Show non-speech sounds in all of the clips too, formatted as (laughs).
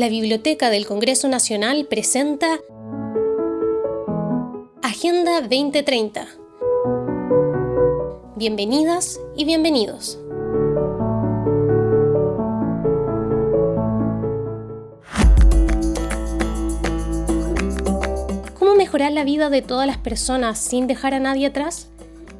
la Biblioteca del Congreso Nacional presenta Agenda 2030. Bienvenidas y bienvenidos. ¿Cómo mejorar la vida de todas las personas sin dejar a nadie atrás?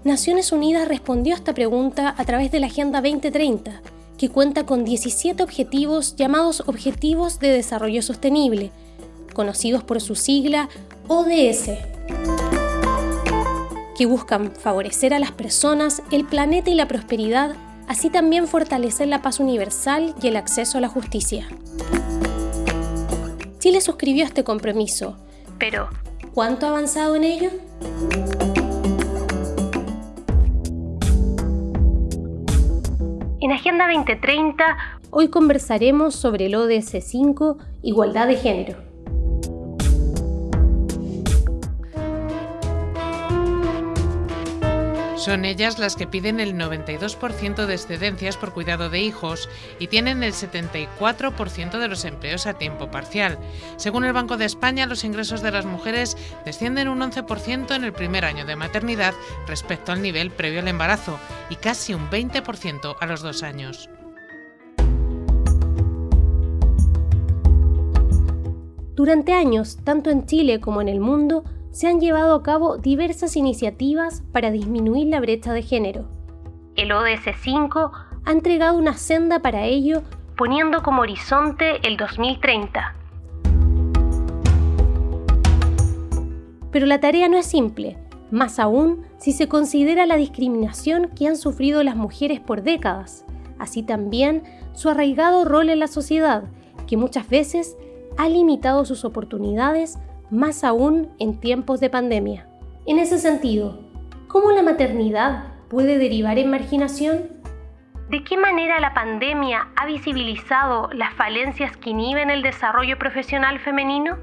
Naciones Unidas respondió a esta pregunta a través de la Agenda 2030 que cuenta con 17 objetivos llamados Objetivos de Desarrollo Sostenible, conocidos por su sigla ODS, que buscan favorecer a las personas, el planeta y la prosperidad, así también fortalecer la paz universal y el acceso a la justicia. Chile suscribió este compromiso, pero ¿cuánto ha avanzado en ello? En Agenda 2030, hoy conversaremos sobre el ODS 5, Igualdad de Género. Son ellas las que piden el 92% de excedencias por cuidado de hijos y tienen el 74% de los empleos a tiempo parcial. Según el Banco de España, los ingresos de las mujeres descienden un 11% en el primer año de maternidad respecto al nivel previo al embarazo y casi un 20% a los dos años. Durante años, tanto en Chile como en el mundo, se han llevado a cabo diversas iniciativas para disminuir la brecha de género. El ODS 5 ha entregado una senda para ello, poniendo como horizonte el 2030. Pero la tarea no es simple, más aún si se considera la discriminación que han sufrido las mujeres por décadas, así también su arraigado rol en la sociedad, que muchas veces ha limitado sus oportunidades más aún en tiempos de pandemia. En ese sentido, ¿cómo la maternidad puede derivar en marginación? ¿De qué manera la pandemia ha visibilizado las falencias que inhiben el desarrollo profesional femenino?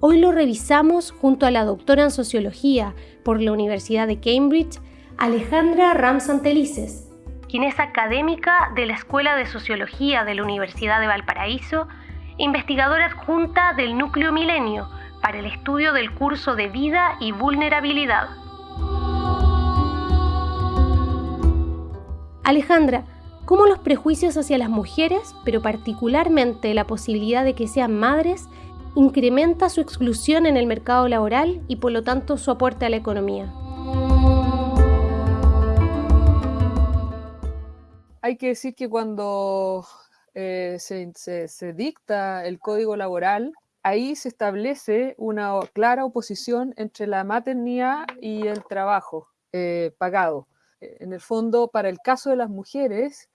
Hoy lo revisamos junto a la doctora en sociología por la Universidad de Cambridge, Alejandra Ramsantelices, quien es académica de la Escuela de Sociología de la Universidad de Valparaíso investigadora adjunta del Núcleo Milenio para el estudio del curso de vida y vulnerabilidad. Alejandra, ¿cómo los prejuicios hacia las mujeres, pero particularmente la posibilidad de que sean madres, incrementa su exclusión en el mercado laboral y por lo tanto su aporte a la economía? Hay que decir que cuando eh, se, dicta el código laboral, ahí se establece una clara oposición entre la maternidad y el trabajo eh, pagado. Eh, en el fondo, para el caso de las mujeres,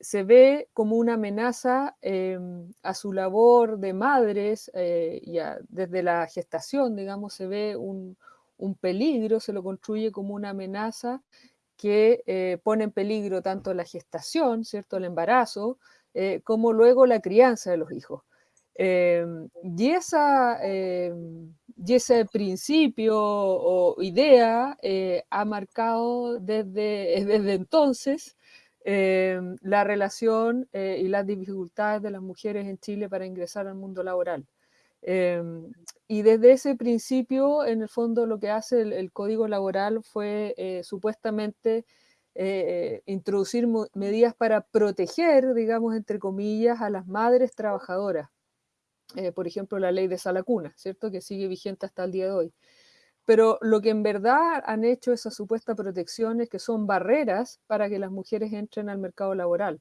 se ve como una amenaza em, a su labor de madres, y desde la gestación, digamos, se ve un, un, peligro, se lo construye como una amenaza que pone en peligro tanto la gestación, ¿cierto?, el embarazo, eh, como luego la crianza de los hijos. Em, y, esa, em, y, ese principio o idea eh, ha marcado desde, (laughs) desde entonces em, la relación eh, y las dificultades de las mujeres en Chile para ingresar al mundo laboral. y desde ese principio, en el fondo, lo que hace el Código Laboral fue supuestamente eh, introducir medidas para proteger, digamos, entre comillas, a las madres trabajadoras. Eh, por ejemplo, la ley de Salacuna, ¿cierto? Que sigue vigente hasta el día de hoy. Pero lo que en verdad han hecho esas supuestas protecciones que son barreras para que las mujeres entren al mercado laboral,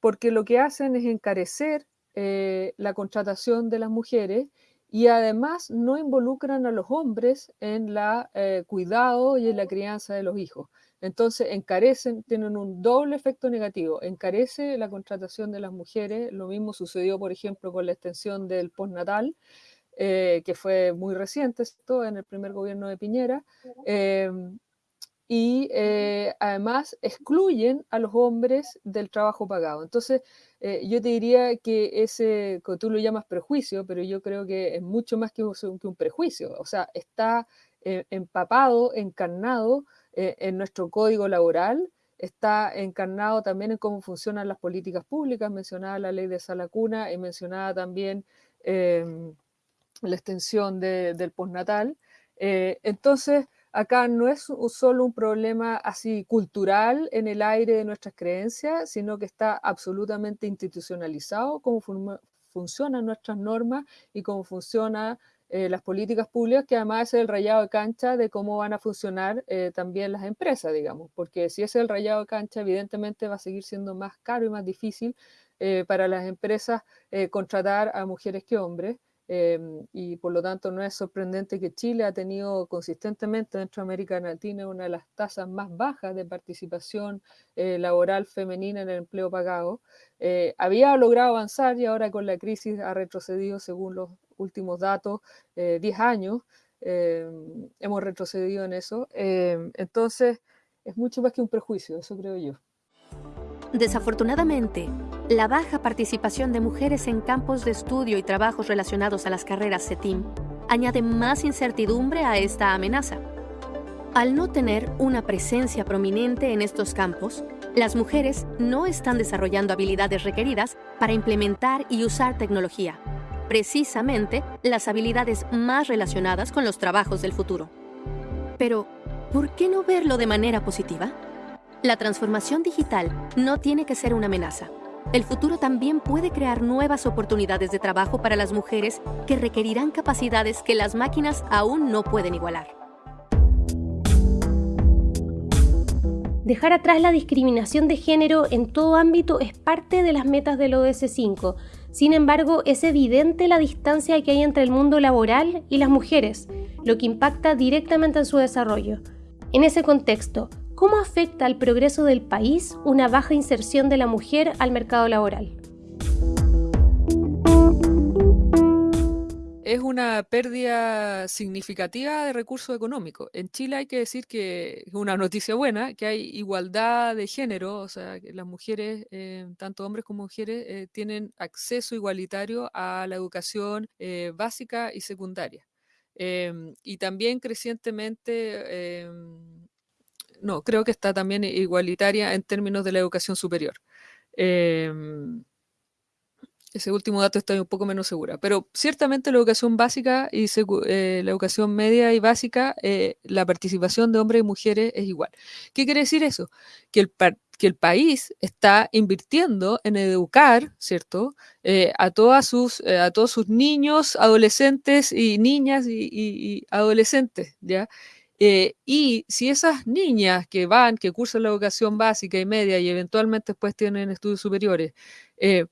porque lo que hacen es encarecer eh, la contratación de las mujeres y además no involucran a los hombres en el cuidado y en la crianza de los hijos. Entonces, encarecen, tienen un doble efecto negativo. Encarece la contratación de las mujeres. Lo mismo sucedió, por ejemplo, con la extensión del postnatal, eh, que fue muy reciente, esto en el primer gobierno de Piñera. Em, y eh, además excluyen a los hombres del trabajo pagado. Entonces, eh, yo te diría que ese, tú lo llamas prejuicio, pero yo creo que es mucho más que un prejuicio. O sea, está empapado, encarnado eh, en nuestro código laboral, está encarnado también en cómo funcionan las políticas públicas, mencionada la ley de sala cuna y mencionada también em, la extensión del postnatal. Eh, entonces, acá no es solo un problema así cultural en el aire de nuestras creencias, sino que está absolutamente institucionalizado cómo funcionan nuestras normas y cómo funcionan eh, las políticas públicas, que además es el rayado de cancha de cómo van a funcionar eh, también las empresas, digamos, porque si es el rayado de cancha, evidentemente va a seguir siendo más caro y más difícil para las empresas contratar a mujeres que hombres. Em, y por lo tanto no es sorprendente que Chile ha tenido consistentemente dentro de América Latina una de las tasas más bajas de participación eh, laboral femenina en el empleo pagado. Eh, había logrado avanzar y ahora con la crisis ha retrocedido, según los últimos datos, 10 eh, años. Em, hemos retrocedido en eso. Em, entonces, es mucho más que un prejuicio, eso creo yo. Desafortunadamente, la baja participación de mujeres en campos de estudio y trabajos relacionados a las carreras CETIM añade más incertidumbre a esta amenaza. Al no tener una presencia prominente en estos campos, las mujeres no están desarrollando habilidades requeridas para implementar y usar tecnología, precisamente las habilidades más relacionadas con los trabajos del futuro. Pero, ¿por qué no verlo de manera positiva? La transformación digital no tiene que ser una amenaza. El futuro también puede crear nuevas oportunidades de trabajo para las mujeres que requerirán capacidades que las máquinas aún no pueden igualar. Dejar atrás la discriminación de género en todo ámbito es parte de las metas del ODS 5. Sin embargo, es evidente la distancia que hay entre el mundo laboral y las mujeres, lo que impacta directamente en su desarrollo. En ese contexto, ¿Cómo afecta al progreso del país una baja inserción de la mujer al mercado laboral? Es una pérdida significativa de recursos económicos. En Chile hay que decir que es una noticia buena, que hay igualdad de género, o sea, que las mujeres, eh, tanto hombres como mujeres, eh, tienen acceso igualitario a la educación eh, básica y secundaria. Em, y también crecientemente em, no, creo que está también igualitaria en términos de la educación superior. Em, ese último dato estoy un poco menos segura, pero ciertamente la educación básica y eh, la educación media y básica, eh, la participación de hombres y mujeres es igual. ¿Qué quiere decir eso? Que el, que el país está invirtiendo en educar, ¿cierto? Eh, a, todas sus, a todos sus niños, adolescentes y niñas y, y adolescentes, ¿ya? Eh, y si esas niñas que van, que cursan la educación básica y media y eventualmente después tienen estudios superiores, eh,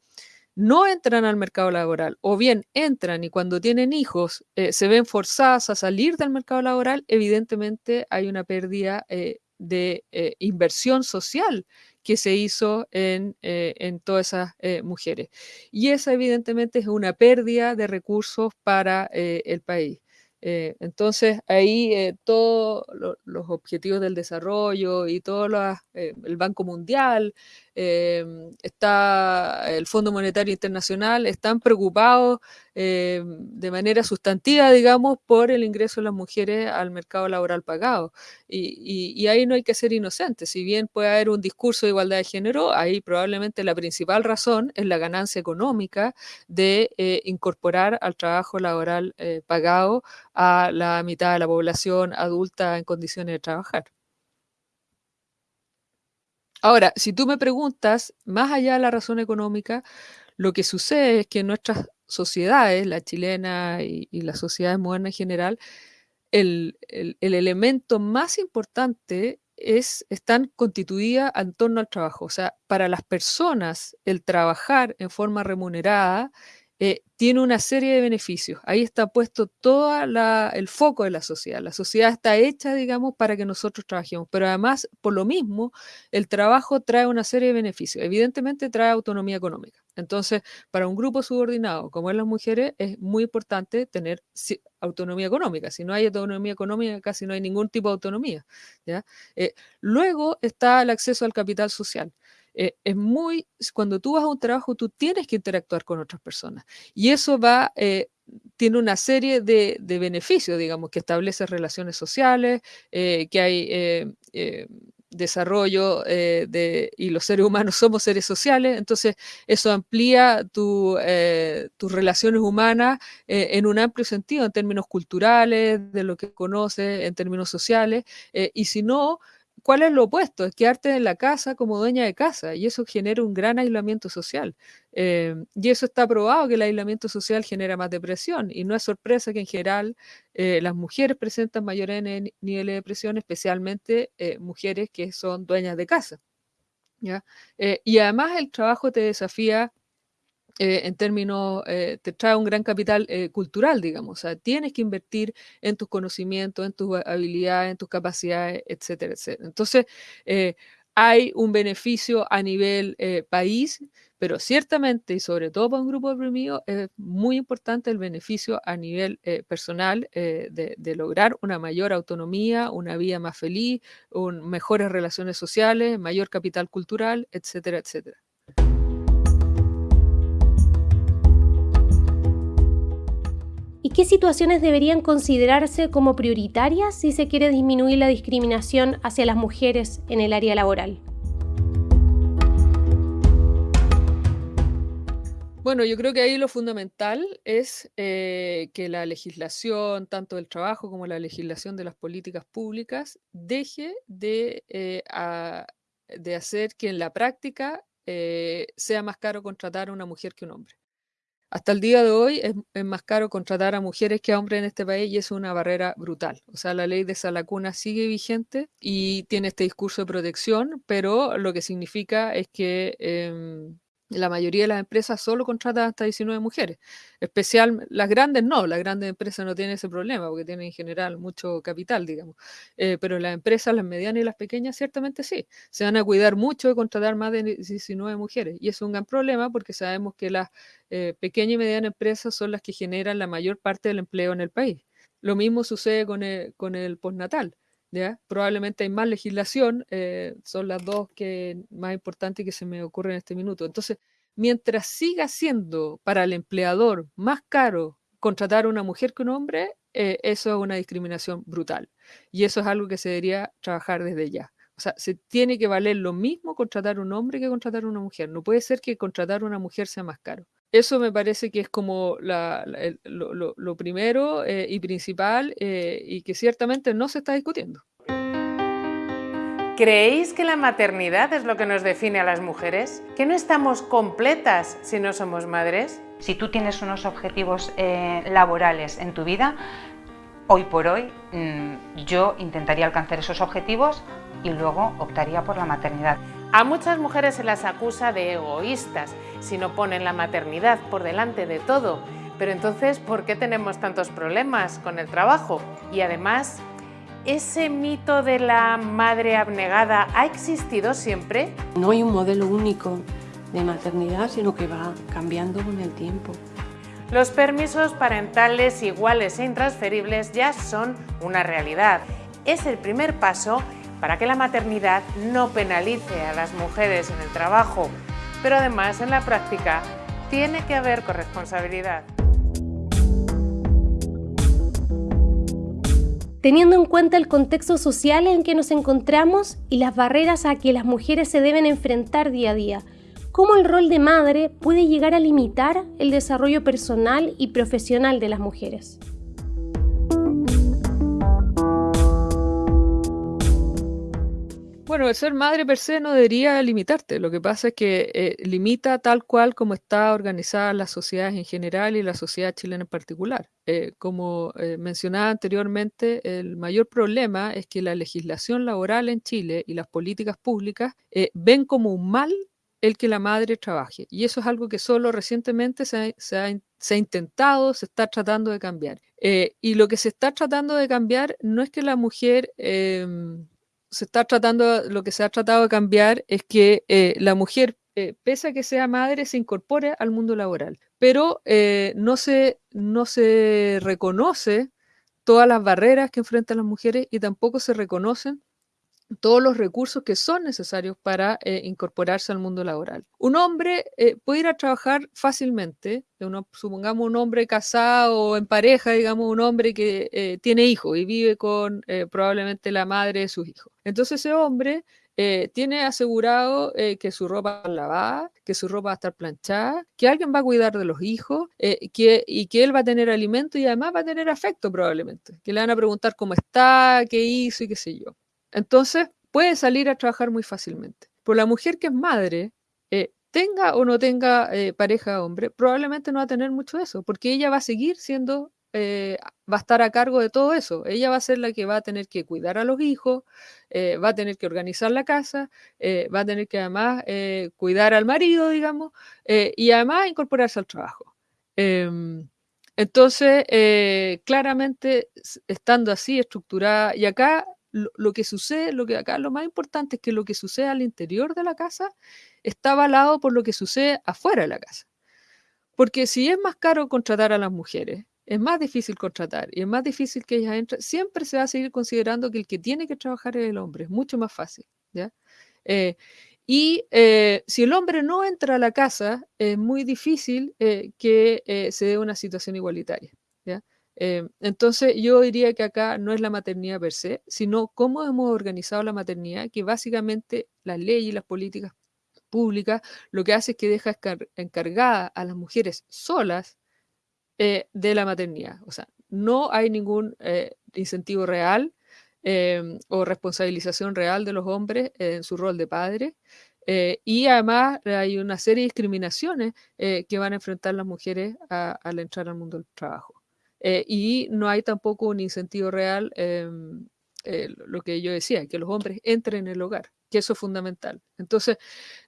no entran al mercado laboral o bien entran y cuando tienen hijos eh, se ven forzadas a salir del mercado laboral, evidentemente hay una pérdida de inversión social que se hizo en, en todas esas mujeres. Y esa evidentemente es una pérdida de recursos para el país. Eh, entonces, ahí eh, todos los objetivos del desarrollo y todo eh, el Banco Mundial, está el Fondo Monetario Internacional, están preocupados de manera sustantiva, digamos, por el ingreso de las mujeres al mercado laboral pagado. Y, y, ahí no hay que ser inocente. Si bien puede haber un discurso de igualdad de género, ahí probablemente la principal razón es la ganancia económica de incorporar al trabajo laboral pagado a la mitad de la población adulta en condiciones de trabajar. Ahora, si tú me preguntas, más allá de la razón económica, lo que sucede es que en nuestras sociedades, la chilena y, las sociedades modernas en general, el, elemento más importante es, están constituidas en torno al trabajo. O sea, para las personas, el trabajar en forma remunerada eh, tiene una serie de beneficios. Ahí está puesto todo el foco de la sociedad. La sociedad está hecha, digamos, para que nosotros trabajemos, pero además, por lo mismo, el trabajo trae una serie de beneficios. Evidentemente trae autonomía económica. Entonces, para un grupo subordinado como es las mujeres, es muy importante tener autonomía económica. Si no hay autonomía económica, casi no hay ningún tipo de autonomía. ¿ya? Eh, luego está el acceso al capital social. Eh, es muy, cuando tú vas a un trabajo, tú tienes que interactuar con otras personas. Y eso va, eh, tiene una serie de, beneficios, digamos, que establece relaciones sociales, eh, que hay desarrollo de, y los seres humanos (laughs) somos seres sociales, entonces eso amplía tu, tus relaciones humanas en un amplio sentido, en términos culturales, de lo que conoces, en términos sociales, y si no, ¿Cuál es lo opuesto? Es quedarte en la casa como dueña de casa y eso genera un gran aislamiento social. Eh, y eso está probado que el aislamiento social genera más depresión y no es sorpresa que en general eh, las mujeres presentan mayores niveles de depresión, especialmente eh, mujeres que son dueñas de casa. ¿ya? y además el trabajo te desafía eh, en términos, eh, te trae un gran capital eh, cultural, digamos. O sea, tienes que invertir en tus conocimientos, en tus habilidades, en tus capacidades, etcétera, etcétera. Entonces, hay un beneficio a nivel país, pero ciertamente, y sobre todo para un grupo oprimido, es muy importante el beneficio a nivel personal de, lograr una mayor autonomía, una vida más feliz, mejores relaciones sociales, mayor capital cultural, etcétera, etcétera. ¿Y qué situaciones deberían considerarse como prioritarias si se quiere disminuir la discriminación hacia las mujeres en el área laboral? Bueno, yo creo que ahí lo fundamental es eh, que la legislación, tanto del trabajo como la legislación de las políticas públicas, deje de, eh, de hacer que en la práctica eh, sea más caro contratar a una mujer que un hombre. Hasta el día de hoy es, más caro contratar a mujeres que a hombres en este país y es una barrera brutal. O sea, la ley de Salacuna sigue vigente y tiene este discurso de protección, pero lo que significa es que em, la mayoría de las empresas solo contratan hasta 19 mujeres. Especial, las grandes no, las grandes empresas no tienen ese problema porque tienen en general mucho capital, digamos. Eh, pero las empresas, las medianas y las pequeñas, ciertamente sí. Se van a cuidar mucho de contratar más de 19 mujeres. Y es un gran problema porque sabemos que las eh, pequeñas y medianas empresas son las que generan la mayor parte del empleo en el país. Lo mismo sucede con el, con el postnatal. Probablemente hay más legislación, eh, son las dos que más importantes que se me ocurren en este minuto. Entonces, mientras siga siendo para el empleador más caro contratar a una mujer que un hombre, eh, eso es una discriminación brutal. Y eso es algo que se debería trabajar desde ya. O sea, se tiene que valer lo mismo contratar a un hombre que contratar a una mujer. No puede ser que contratar a una mujer sea más caro. Eso me parece que es como lo, primero eh, y principal eh, y que ciertamente no se está discutiendo. ¿Creéis que la maternidad es lo que nos define a las mujeres? ¿Que no estamos completas si no somos madres? Si tú tienes unos objetivos eh, laborales en tu vida, hoy por hoy mm, yo intentaría alcanzar esos objetivos y luego optaría por la maternidad. A muchas mujeres se las acusa de egoístas si no ponen la maternidad por delante de todo. Pero entonces, ¿por qué tenemos tantos problemas con el trabajo? Y además, ¿ese mito de la madre abnegada ha existido siempre? No hay un modelo único de maternidad, sino que va cambiando con el tiempo. Los permisos parentales iguales e intransferibles ya son una realidad. Es el primer paso para que la maternidad no penalice a las mujeres en el trabajo, pero además en la práctica tiene que haber corresponsabilidad. Teniendo en cuenta el contexto social en que nos encontramos y las barreras a que las mujeres se deben enfrentar día a día, ¿cómo el rol de madre puede llegar a limitar el desarrollo personal y profesional de las mujeres? Bueno, el ser madre per se no debería limitarte. Lo que pasa es que eh, limita tal cual como está organizada las sociedades en general y la sociedad chilena en particular. Eh, como eh, mencionaba anteriormente, el mayor problema es que la legislación laboral en Chile y las políticas públicas ven como un mal el que la madre trabaje. Y eso es algo que solo recientemente se ha, intentado, se está tratando de cambiar. y lo que se está tratando de cambiar no es que la mujer em, se está tratando, lo que se ha tratado de cambiar es que eh, la mujer, eh, pese a que sea madre, se incorpore al mundo laboral, pero eh, no, se, no se reconoce todas las barreras que enfrentan las mujeres y tampoco se reconocen todos los recursos que son necesarios para eh, incorporarse al mundo laboral. Un hombre eh, puede ir a trabajar fácilmente, supongamos un hombre casado o en pareja, digamos un hombre que eh, tiene hijos y vive con probablemente la madre de sus hijos. Entonces ese hombre tiene asegurado que su ropa va que su ropa va a estar planchada, que alguien va a cuidar de los hijos que, y que él va a tener alimento y además va a tener afecto probablemente, que le van a preguntar cómo está, qué hizo y qué sé yo. Entonces, puede salir a trabajar muy fácilmente. Por la mujer que es madre, eh, tenga o no tenga eh, pareja hombre, probablemente no va a tener mucho eso, porque ella va a seguir siendo, eh, va a estar a cargo de todo eso. Ella va a ser la que va a tener que cuidar a los hijos, va a tener que organizar la casa, va a tener que además cuidar al marido, digamos, y además incorporarse al trabajo. Em, entonces, claramente, estando así estructurada, y acá lo, que sucede, lo que acá lo más importante es que lo que sucede al interior de la casa está avalado por lo que sucede afuera de la casa. Porque si es más caro contratar a las mujeres, es más difícil contratar y es más difícil que ellas entren, siempre se va a seguir considerando que el que tiene que trabajar es el hombre, es mucho más fácil. ¿ya? Eh, y eh, si el hombre no entra a la casa, es muy difícil eh, que se dé una situación igualitaria. Eh, entonces, yo diría que acá no es la maternidad per se, sino cómo hemos organizado la maternidad, que básicamente las leyes y las políticas públicas lo que hace es que deja encargada a las mujeres solas eh, de la maternidad. O sea, no hay ningún eh, incentivo real o responsabilización real de los hombres en su rol de padre. y además hay una serie de discriminaciones que van a enfrentar las mujeres al entrar al mundo del trabajo. Eh, y no hay tampoco un incentivo real, em, eh, lo que yo decía, que los hombres entren en el hogar, que eso es fundamental. Entonces,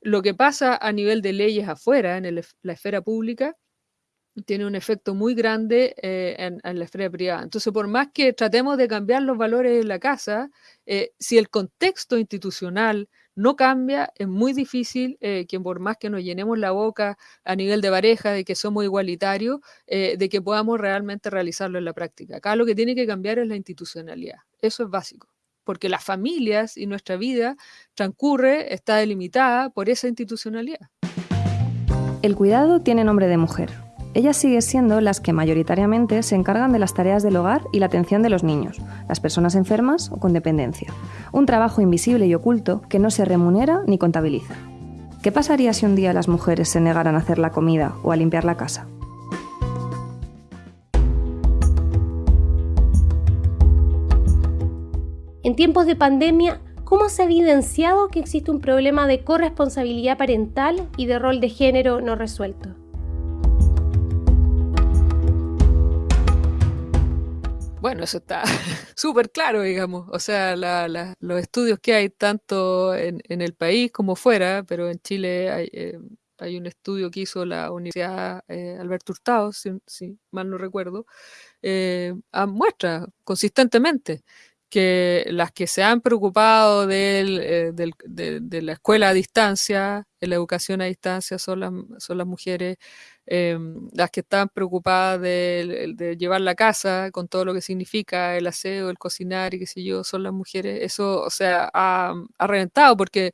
lo que pasa a nivel de leyes afuera, en la esfera pública, tiene un efecto muy grande eh, en, en, la esfera privada. Entonces, por más que tratemos de cambiar los valores de la casa, si el contexto institucional no cambia, es muy difícil eh, que por más que nos llenemos la boca a nivel de pareja de que somos igualitarios, eh, de que podamos realmente realizarlo en la práctica. Acá lo que tiene que cambiar es la institucionalidad. Eso es básico, porque las familias y nuestra vida transcurre, está delimitada por esa institucionalidad. El cuidado tiene nombre de mujer ellas siguen siendo las que mayoritariamente se encargan de las tareas del hogar y la atención de los niños, las personas enfermas o con dependencia. Un trabajo invisible y oculto que no se remunera ni contabiliza. ¿Qué pasaría si un día las mujeres se negaran a hacer la comida o a limpiar la casa? En tiempos de pandemia, ¿cómo se ha evidenciado que existe un problema de corresponsabilidad parental y de rol de género no resuelto? Bueno, eso está (laughs) súper claro, digamos. O sea, los estudios que hay tanto en, el país como fuera, pero en Chile hay, eh, un estudio que hizo la Universidad eh, Alberto Hurtado, si, mal no recuerdo, eh, muestra consistentemente que las que se han preocupado de, la escuela a distancia, de la educación a distancia, son las, son las mujeres Em, las que están preocupadas de, llevar la casa con todo lo que significa el aseo, el cocinar y qué sé yo, son las mujeres. Eso, o sea, ha, reventado porque,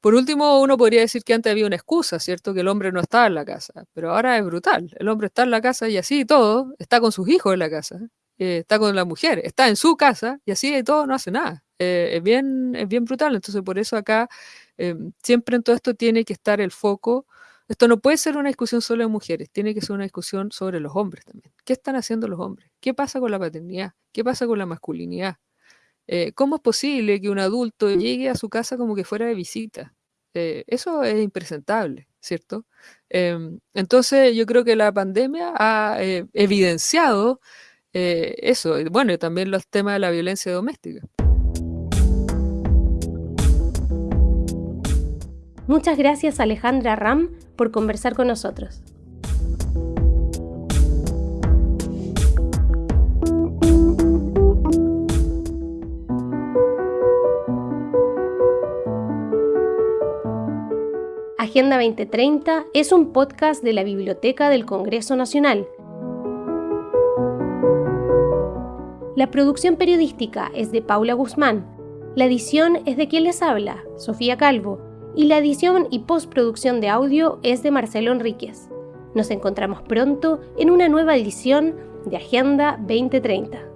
por último, uno podría decir que antes había una excusa, ¿cierto? Que el hombre no estaba en la casa, pero ahora es brutal. El hombre está en la casa y así todo, está con sus hijos en la casa, eh, está con la mujer, está en su casa y así y todo no hace nada. Eh, es, bien, es bien brutal. Entonces, por eso acá em, siempre en todo esto tiene que estar el foco esto no puede ser una discusión solo de mujeres, tiene que ser una discusión sobre los hombres también. ¿Qué están haciendo los hombres? ¿Qué pasa con la paternidad? ¿Qué pasa con la masculinidad? Eh, ¿Cómo es posible que un adulto llegue a su casa como que fuera de visita? Eh, eso es impresentable, ¿cierto? Em, entonces yo creo que la pandemia ha eh, eso, bueno, y también los temas de la violencia doméstica. Muchas gracias Alejandra Ram por conversar con nosotros. Agenda 2030 es un podcast de la Biblioteca del Congreso Nacional. La producción periodística es de Paula Guzmán La edición es de quien les habla, Sofía Calvo, y la edición y postproducción de audio es de Marcelo Enríquez. Nos encontramos pronto en una nueva edición de Agenda 2030.